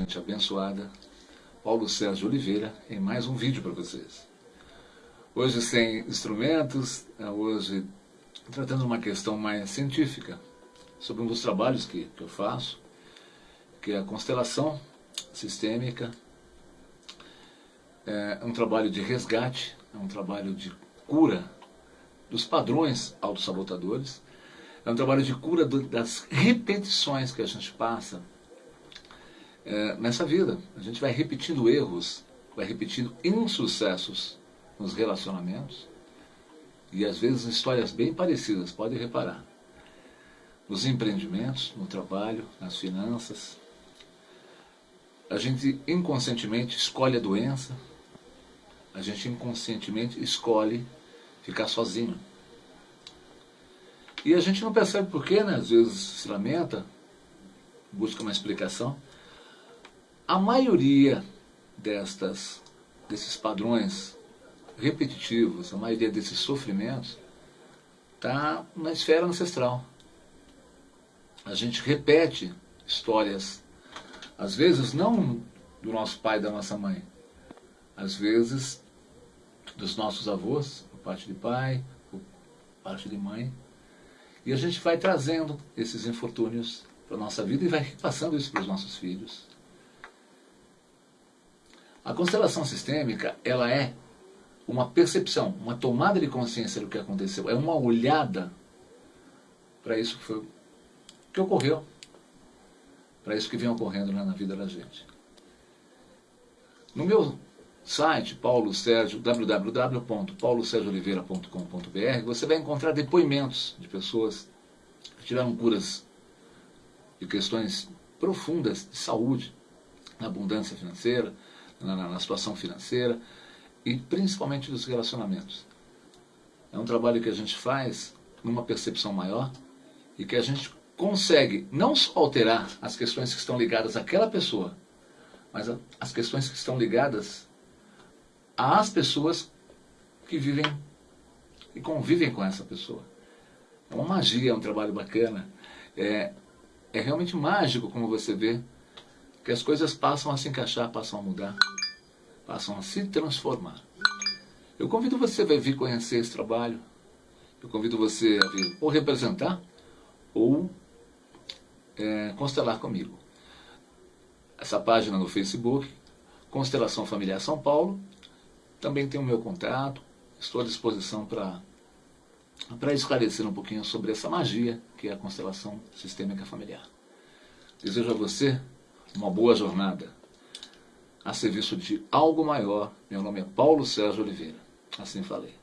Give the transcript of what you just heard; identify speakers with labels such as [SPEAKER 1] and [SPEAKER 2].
[SPEAKER 1] Gente abençoada, Paulo Sérgio Oliveira, em mais um vídeo para vocês. Hoje sem instrumentos, é, hoje tratando uma questão mais científica, sobre um dos trabalhos que, que eu faço, que é a constelação sistêmica. É um trabalho de resgate, é um trabalho de cura dos padrões autossabotadores, é um trabalho de cura do, das repetições que a gente passa é, nessa vida. A gente vai repetindo erros, vai repetindo insucessos nos relacionamentos e às vezes histórias bem parecidas, pode reparar. Nos empreendimentos, no trabalho, nas finanças. A gente inconscientemente escolhe a doença, a gente inconscientemente escolhe ficar sozinho. E a gente não percebe por quê, né? Às vezes se lamenta, busca uma explicação. A maioria destas, desses padrões repetitivos, a maioria desses sofrimentos, está na esfera ancestral. A gente repete histórias, às vezes não do nosso pai e da nossa mãe, às vezes dos nossos avós, por parte de pai, por parte de mãe, e a gente vai trazendo esses infortúnios para a nossa vida e vai repassando isso para os nossos filhos. A constelação sistêmica, ela é uma percepção, uma tomada de consciência do que aconteceu, é uma olhada para isso que foi que ocorreu, para isso que vem ocorrendo na vida da gente. No meu site, Paulo Sérgio, www.paulosergiooliveira.com.br, você vai encontrar depoimentos de pessoas que tiveram curas de questões profundas de saúde, abundância financeira, na, na, situação financeira e principalmente dos relacionamentos. É um trabalho que a gente faz numa percepção maior e que a gente consegue não só alterar as questões que estão ligadas àquela pessoa, mas as questões que estão ligadas às pessoas que vivem e convivem com essa pessoa. É uma magia, é um trabalho bacana. É, é realmente mágico como você vê que as coisas passam a se encaixar, passam a mudar, passam a se transformar. Eu convido você a vir conhecer esse trabalho, eu convido você a vir ou representar ou é, constelar comigo. Essa página no Facebook, Constelação Familiar São Paulo, também tem o meu contato, estou à disposição para para esclarecer um pouquinho sobre essa magia que é a constelação sistêmica familiar. Desejo a você uma boa jornada a serviço de algo maior. Meu nome é Paulo Sérgio Oliveira. Assim falei.